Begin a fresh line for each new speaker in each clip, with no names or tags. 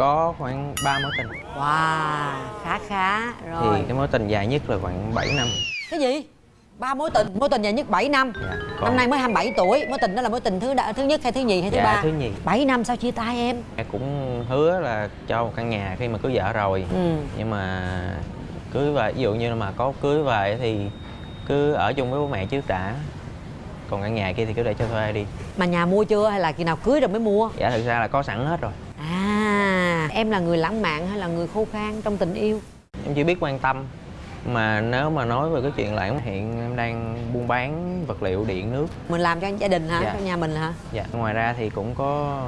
có khoảng 3 mối tình.
Wow, khá khá. Rồi.
thì cái mối tình dài nhất là khoảng 7 năm.
Cái gì? ba mối tình, mối tình dài nhất 7 năm.
Dạ,
Năm nay mới 27 tuổi, mối tình đó là mối tình thứ thứ nhất hay thứ nhì hay thứ
dạ,
ba?
thứ nhì.
7 năm sao chia tay em?
em cũng hứa là cho một căn nhà khi mà cưới vợ rồi.
Ừ.
nhưng mà cưới về ví dụ như là mà có cưới về thì cứ ở chung với bố mẹ trước đã. Còn căn nhà kia thì cứ để cho thuê đi.
Mà nhà mua chưa hay là khi nào cưới rồi mới mua?
dạ thực ra là có sẵn hết rồi
em là người lãng mạn hay là người khô khan trong tình yêu?
em chỉ biết quan tâm mà nếu mà nói về cái chuyện lãng hiện em đang buôn bán vật liệu điện nước
Mình làm cho gia đình hả?
Dạ.
Cho nhà mình hả?
dạ ngoài ra thì cũng có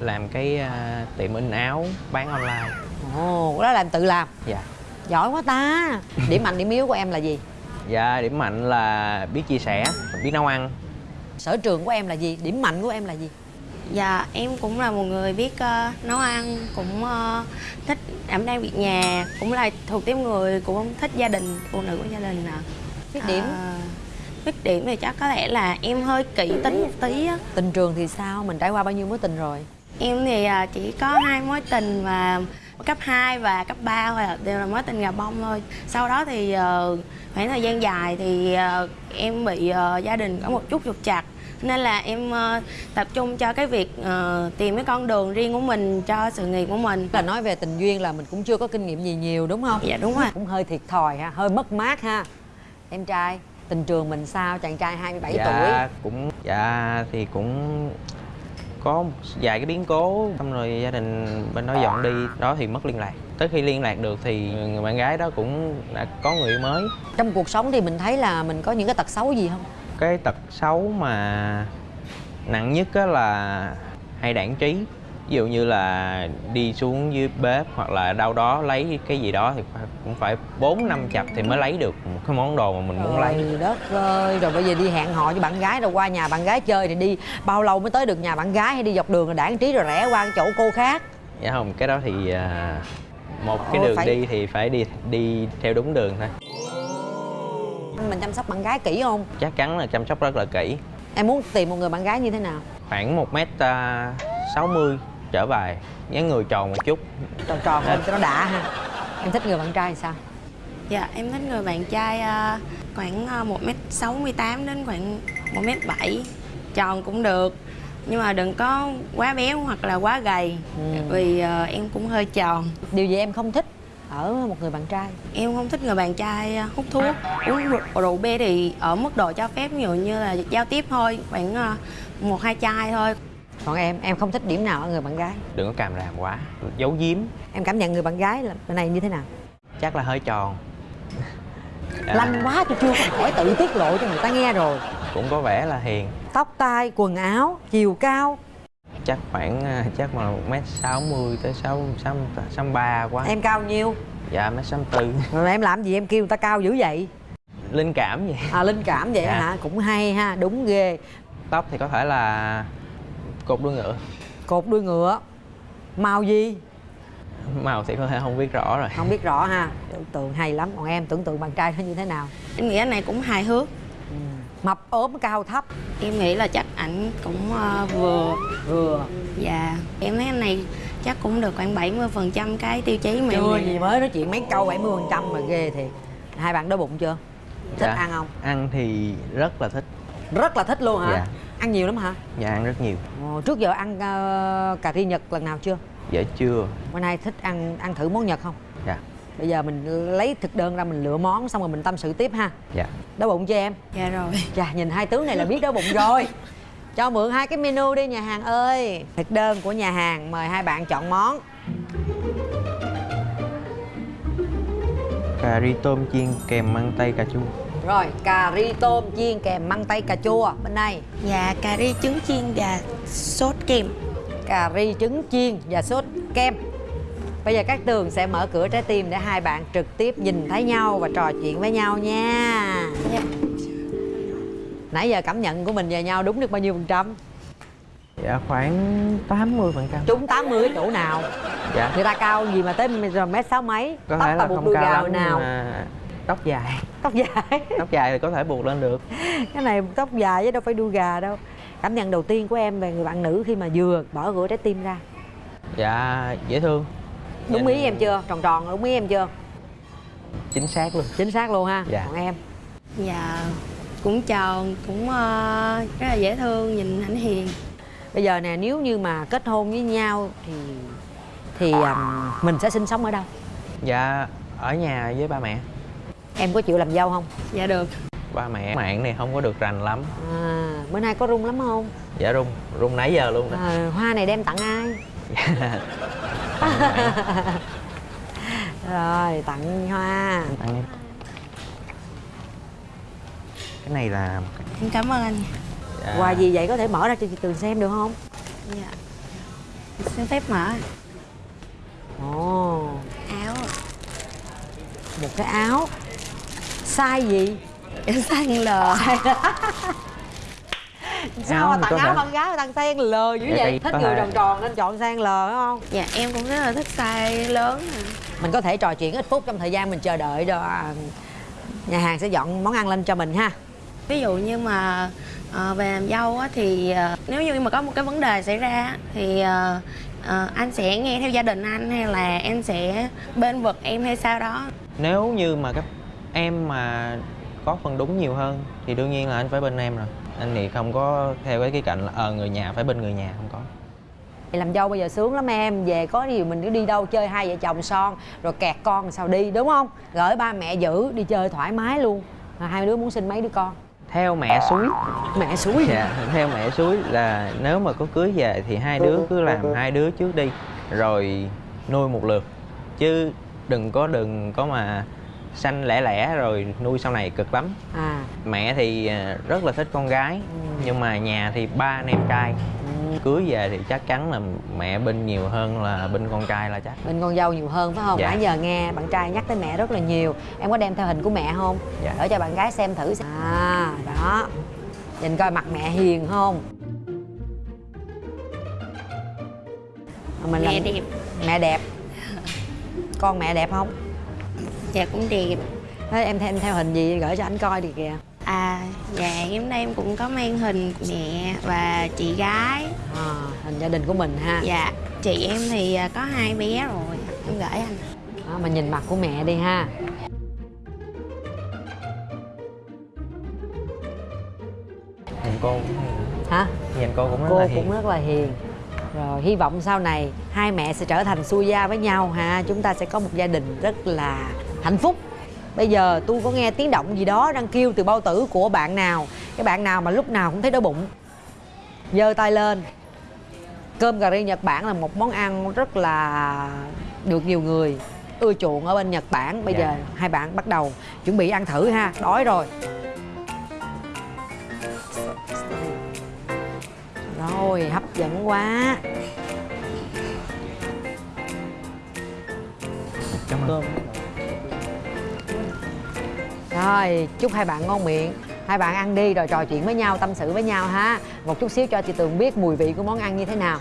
làm cái à, tiệm in áo bán online
Ồ, đó là em tự làm
dạ
Giỏi quá ta Điểm mạnh, điểm yếu của em là gì?
dạ điểm mạnh là biết chia sẻ biết nấu ăn
Sở trường của em là gì? Điểm mạnh của em là gì?
Dạ, em cũng là một người biết ờ, nấu ăn, cũng ờ, thích đảm đang việc nhà, cũng là thuộc tiếp người cũng thích gia đình, phụ nữ của gia đình nè.
Khuyết điểm?
À, khuyết điểm thì chắc có lẽ là em hơi kỹ tính một tí á.
Tình trường thì sao? Mình trải qua bao nhiêu mối tình rồi?
Em thì à, chỉ có hai mối tình và cấp 2 và cấp 3 thôi à, đều là mối tình gà bông thôi. Sau đó thì ờ, khoảng thời gian dài thì ờ, em bị ờ, gia đình có một chút trục trặc nên là em ờ, tập trung cho cái việc ờ, tìm cái con đường riêng của mình cho sự nghiệp của mình.
Là nói về tình duyên là mình cũng chưa có kinh nghiệm gì nhiều đúng không?
Dạ đúng rồi.
Cũng hơi thiệt thòi ha, hơi mất mát ha Em trai, tình trường mình sao? Chàng trai 27
dạ
tuổi
cũng dạ thì cũng có một vài cái biến cố xong rồi gia đình bên đó dọn đi đó thì mất liên lạc tới khi liên lạc được thì người bạn gái đó cũng đã có người mới
Trong cuộc sống thì mình thấy là mình có những cái tật xấu gì không?
Cái tật xấu mà nặng nhất á là hay đảng trí. Ví dụ như là đi xuống dưới bếp hoặc là đâu đó lấy cái gì đó thì phải- cũng phải bốn năm chập thì mới lấy được một cái món đồ mà mình muốn lấy.
Trời đất ơi, rồi bây giờ đi hẹn hò với bạn gái rồi qua nhà bạn gái chơi thì đi. Bao lâu mới tới được nhà bạn gái hay đi dọc đường rồi đảng trí rồi rẽ qua chỗ cô khác?
Dạ không cái đó thì à, một cái
Ồ,
đường
phải-
đi thì phải đi đi theo đúng đường thôi
Mình chăm sóc bạn gái kỹ không?
chắc chắn là chăm sóc rất là kỹ
Em muốn tìm một người bạn gái như thế nào?
khoảng một mét à, sáu mươi trở về dáng người tròn một chút
Tròn tròn lên cho nó đã ha Em thích người bạn trai thì sao?
Dạ em thích người bạn trai ờ, khoảng ờ, 1m68 đến khoảng 1m7 Tròn cũng được Nhưng mà đừng có quá béo hoặc là quá gầy
Ừ.
Vì ờ, em cũng hơi tròn
Điều gì em không thích ở một người bạn trai?
Em không thích người bạn trai ờ, hút thuốc. Uống rượu, rượu bia thì ở mức độ cho phép Ví dụ như là giao tiếp thôi Khoảng ờ, một hai chai thôi.
Còn em, em không thích điểm nào ở người bạn gái?
đừng có càm ràm quá giấu giếm.
Em cảm nhận người bạn gái là bên này như thế nào?
chắc là hơi tròn. À,
Lanh quá tôi chưa có hỏi tự tiết lộ cho người ta nghe rồi.
Cũng có vẻ là hiền.
Tóc tai, quần áo, chiều cao
chắc khoảng à, chắc mà một mét sáu mươi tới sáu sáu sáu ba quá
Em cao nhiêu?
dạ mét sáu tư
em làm gì em kêu người ta cao dữ vậy?
linh cảm vậy
À linh cảm vậy
Dạ.
hả? Cũng hay ha, đúng ghê
tóc thì có thể là cột đuôi ngựa
Cột đuôi ngựa Màu gì?
màu thì có thể không biết rõ rồi
Không biết rõ ha Tưởng tượng hay lắm Còn em tưởng tượng bạn trai nó như thế nào?
Em nghĩ anh này cũng hài hước
Mập ốm cao thấp
Em nghĩ là chắc ảnh cũng ờ, vừa
Vừa
Dạ Em thấy anh này chắc cũng được khoảng 70% cái tiêu chí mà
Chưa gì mới nói chuyện mấy câu 70% mà ghê thiệt Hai bạn đói bụng chưa? Thích
Dạ.
ăn không?
ăn thì rất là thích
Rất là thích luôn hả?
Dạ.
Ăn nhiều lắm hả?
dạ ăn rất nhiều
Ồ, trước giờ ăn ờ, cà ri Nhật lần nào chưa?
dạ chưa
Bữa nay thích ăn ăn thử món Nhật không?
Dạ
Bây giờ mình lấy thực đơn ra mình lựa món xong rồi mình tâm sự tiếp ha.
Dạ.
Đói bụng cho em?
Dạ rồi.
Chà, nhìn hai tướng này là biết đói bụng rồi. Cho mượn hai cái menu đi nhà hàng ơi. Thực đơn của nhà hàng mời hai bạn chọn món.
Cà ri tôm chiên kèm măng tây cà chua.
Rồi, cà ri tôm chiên kèm măng tây cà chua. Bên đây
Dạ cà ri trứng chiên và sốt kem.
Cà ri trứng chiên và sốt kem Bây giờ các tường sẽ mở cửa trái tim để hai bạn trực tiếp nhìn thấy nhau và trò chuyện với nhau nha.
Dạ.
Nãy giờ cảm nhận của mình về nhau đúng được bao nhiêu phần trăm?
dạ khoảng 80 phần trăm.
Trúng 80 cái chỗ nào?
dạ.
Người ta cao gì mà tới rồi mét sáu mấy?
Có
Tóc
thể là
buộc
không
đuôi
cao
gào
lắm
nào?
mà tóc dài.
Tóc dài.
Tóc dài thì có thể buộc lên được.
Cái này tóc dài chứ đâu phải đuôi gà đâu. Cảm nhận đầu tiên của em về người bạn nữ khi mà vừa bỏ cửa trái tim ra.
Dạ dễ thương
đúng ý em chưa? Tròn tròn đúng ý em chưa?
Chính xác luôn.
Chính xác luôn ha
Dạ.
còn em?
Dạ cũng tròn cũng ờ, rất là dễ thương nhìn ảnh hiền.
Bây giờ nè nếu như mà kết hôn với nhau thì thì um, mình sẽ sinh sống ở đâu?
Dạ ở nhà với ba mẹ.
Em có chịu làm dâu không?
Dạ được.
Ba mẹ mạng này không có được rành lắm.
À, bữa nay có rung lắm không?
Dạ rung rung nãy giờ luôn đó
à, hoa này đem tặng ai rồi tặng hoa.
Tặng em. Cái này là
em cảm ơn anh.
Dạ,
quà gì vậy? Có thể mở ra cho chị tường xem được không?
Dạ. Xin phép mở.
Ồ.
Áo
một cái áo. Size gì?
Em xanh lờ
sao mà tặng áo
thể-
con gái mà tặng sen lờ dữ vậy thích người tròn tròn nên chọn sen lờ đúng không?
Dạ em cũng rất là thích size lớn à.
mình có thể trò chuyện ít phút trong thời gian mình chờ đợi cho à, nhà hàng sẽ dọn món ăn lên cho mình ha.
Ví dụ như mà ờ, về làm dâu á, thì ờ, nếu như mà có một cái vấn đề xảy ra thì ờ, ờ, anh sẽ nghe theo gia đình anh hay là em sẽ bên vực em hay sao đó?
Nếu như mà các em mà có phần đúng nhiều hơn thì đương nhiên là anh phải bên em rồi anh thì không có theo cái cái cạnh là ờ người nhà phải bên người nhà không có.
Làm dâu bây giờ sướng lắm em về có điều mình cứ đi đâu chơi hai vợ chồng son rồi kẹt con sao đi đúng không? Gửi ba mẹ giữ đi chơi thoải mái luôn. Rồi hai đứa muốn sinh mấy đứa con?
Theo mẹ suối.
Mẹ suối
dạ theo mẹ suối là nếu mà có cưới về thì hai đứa cứ làm hai đứa trước đi rồi nuôi một lượt. Chứ đừng có đừng có mà sanh lẻ lẻ rồi nuôi sau này cực lắm.
À.
Mẹ thì à, rất là thích con gái nhưng mà nhà thì ba anh em trai. Cưới về thì chắc chắn là mẹ bên nhiều hơn là bên con trai là chắc.
Bên con dâu nhiều hơn phải không?
Dạ.
nãy giờ nghe bạn trai nhắc tới mẹ rất là nhiều. Em có đem theo hình của mẹ không?
Dạ.
để cho bạn gái xem thử xem. à đó. Nhìn coi mặt mẹ hiền không? Mình
mẹ
làm-
đẹp.
mẹ đẹp. Con mẹ đẹp không
dạ cũng đẹp.
Thế em theo, em theo hình gì gửi cho anh coi đi kìa.
À dạ em đây em cũng có mang hình mẹ và chị gái.
À, hình gia đình của mình ha.
Dạ chị em thì à, có hai bé rồi. Em gửi anh.
Đó, mà nhìn mặt của mẹ đi ha.
Nhìn cô cũng
hả?
Nhìn cô cũng rất
cô
là
cũng
hiền.
rất là hiền. Rồi hy vọng sau này hai mẹ sẽ trở thành xuôi gia với nhau ha. Chúng ta sẽ có một gia đình rất là hạnh phúc. Bây giờ tôi có nghe tiếng động gì đó đang kêu từ bao tử của bạn nào. Cái bạn nào mà lúc nào cũng thấy đói bụng. Giơ tay lên. Cơm cà ri nhật bản là một món ăn rất là được nhiều người ưa chuộng ở bên nhật bản. Bây
Dạ.
giờ hai bạn bắt đầu chuẩn bị ăn thử ha. Đói rồi. Rồi hấp dẫn quá.
Cảm ơn
Rồi, chúc hai bạn ngon miệng. Hai bạn ăn đi rồi trò chuyện với nhau, tâm sự với nhau ha. Một chút xíu cho chị Tường biết mùi vị của món ăn như thế nào.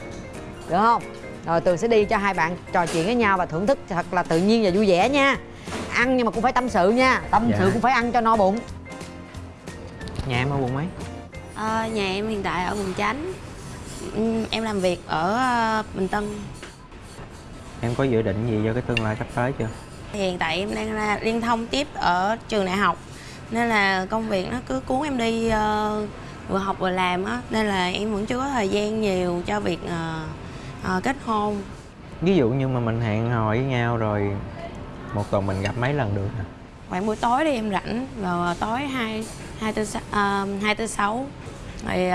Được không? Rồi Tường sẽ đi cho hai bạn trò chuyện với nhau và thưởng thức thật là tự nhiên và vui vẻ nha. Ăn nhưng mà cũng phải tâm sự nha. Tâm
Dạ.
sự cũng phải ăn cho no bụng.
Nhà em ở quận mấy?
Ờ, nhà em hiện tại ở quận chánh. Ừm, em làm việc ở ờ, bình tân.
Em có dự định gì cho cái tương lai sắp tới chưa
hiện tại em đang là liên thông tiếp ở trường đại học. Nên là công việc nó cứ cuốn em đi ờ, vừa học vừa làm á. Nên là em vẫn chưa có thời gian nhiều cho việc ờ, ờ, kết hôn.
Ví dụ như mà mình hẹn hò với nhau rồi một tuần mình gặp mấy lần được hả
khoảng buổi tối đi em rảnh vào tối hai hai tư hai tư sáu. Rồi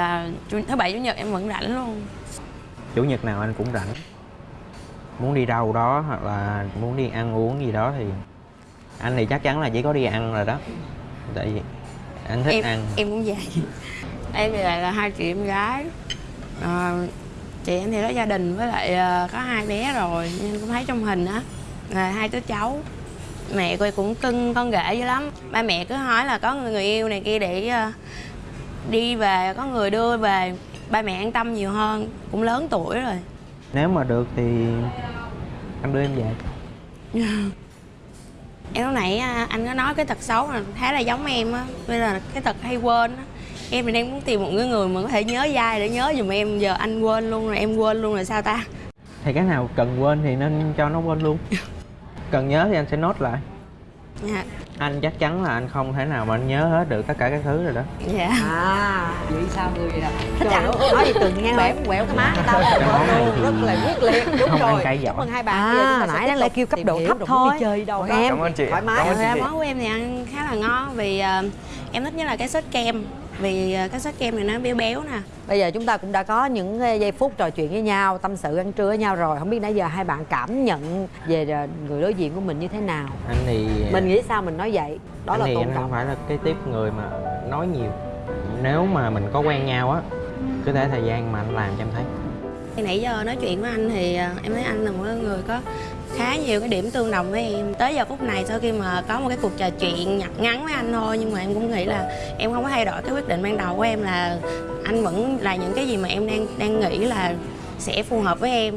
chủ- thứ bảy chủ nhật em vẫn rảnh luôn.
Chủ nhật nào anh cũng rảnh muốn đi đâu đó hoặc là muốn đi ăn uống gì đó thì anh thì chắc chắn là chỉ có đi ăn rồi đó. Tại vì anh thích
em
ăn.
em cũng vậy. Em thì lại là hai chị em gái. Ờ, chị em thì có gia đình với lại ờ, có hai bé rồi nên cũng thấy trong hình á là hai đứa cháu. Mẹ cô cũng cưng con ghệ dữ lắm. Ba mẹ cứ hỏi là có người, người yêu này kia để ờ, đi về có người đưa về. Ba mẹ an tâm nhiều hơn cũng lớn tuổi rồi
nếu mà được thì anh đưa em về.
Em lúc nãy à, anh có nói cái tật xấu là khá là giống em á bây là cái tật hay quên á. Em thì đang muốn tìm một người mà có thể nhớ dai để nhớ giùm em giờ anh quên luôn rồi em quên luôn rồi sao ta?
Thì cái nào cần quên thì nên cho nó quên luôn. Cần nhớ thì anh sẽ nốt lại
dạ.
Anh chắc chắn là anh không thể nào mà anh nhớ hết được tất cả các thứ rồi đó.
Dạ.
À vậy sao người vậy nè? Thích ăn nói gì từng nghe bẻo quẹo cái má người ta luôn rất là quyết liệt. Đúng
không ăn
rồi. chúc mừng hai bạn
À, nãy đáng lẽ
tục
kêu cấp độ thấp thôi.
chơi đâu
em?
Cảm ơn chị.
thoải mái
Cảm ơn
món của em thì ăn khá là ngon. Vì ờ, em thích nhất là cái sốt kem vì ờ, cái sốt kem này nó béo béo nè.
Bây giờ chúng ta cũng đã có những eh, giây phút trò chuyện với nhau tâm sự ăn trưa với nhau rồi. Không biết nãy giờ hai bạn cảm nhận về eh, người đối diện của mình như thế nào?
Anh thì
mình nghĩ sao mình nói vậy? Đó
anh
là
thì
tôn
anh không
trọng.
phải là cái tiếp người mà nói nhiều. Nếu mà mình có quen nhau á cứ thể thời gian mà anh làm cho em thấy.
Thì nãy giờ nói chuyện với anh thì ờ, em thấy anh là một người có khá nhiều cái điểm tương đồng với em. Tới giờ phút này sau khi mà có một cái cuộc trò chuyện nhặt ngắn với anh thôi, nhưng mà em cũng nghĩ là em không có thay đổi cái quyết định ban đầu của em là anh vẫn là những cái gì mà em đang đang nghĩ là sẽ phù hợp với em.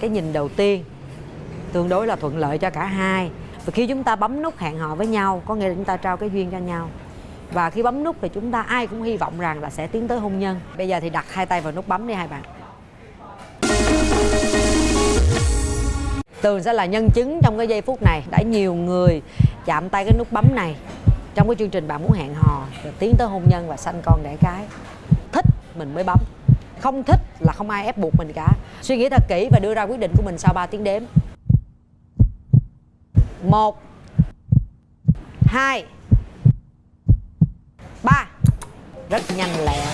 Cái nhìn đầu tiên tương đối là thuận lợi cho cả hai. Và khi chúng ta bấm nút hẹn hò với nhau, có nghĩa là chúng ta trao cái duyên cho nhau. Và khi bấm nút thì chúng ta ai cũng hy vọng rằng là sẽ tiến tới hôn nhân. Bây giờ thì đặt hai tay vào nút bấm đi hai bạn. Tường sẽ là nhân chứng trong cái giây phút này. Đã nhiều người chạm tay cái nút bấm này. Trong cái chương trình bạn muốn hẹn hò, rồi tiến tới hôn nhân và sanh con đẻ cái. Thích mình mới bấm. Không thích là không ai ép buộc mình cả. Suy nghĩ thật kỹ và đưa ra quyết định của mình sau 3 tiếng đếm. Một, hai, ba. Rất nhanh lẹ,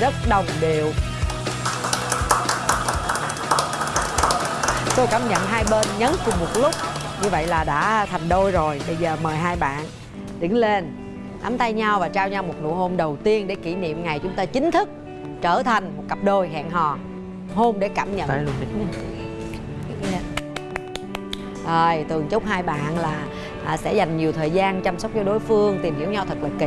rất đồng đều. Tôi cảm nhận hai bên nhấn cùng một lúc. Như vậy là đã thành đôi rồi. Bây giờ mời hai bạn đứng lên nắm tay nhau và trao nhau một nụ hôn đầu tiên để kỷ niệm ngày chúng ta chính thức trở thành một cặp đôi hẹn hò. Hôn để cảm nhận.
Luôn
rồi tường chúc hai bạn là à, sẽ dành nhiều thời gian chăm sóc cho đối phương tìm hiểu nhau thật là kỹ